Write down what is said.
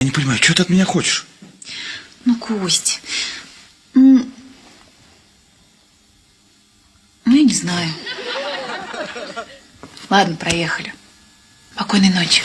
Я не понимаю, что ты от меня хочешь? Ну, Кость, ну, ну, я не знаю. Ладно, проехали. Спокойной ночи.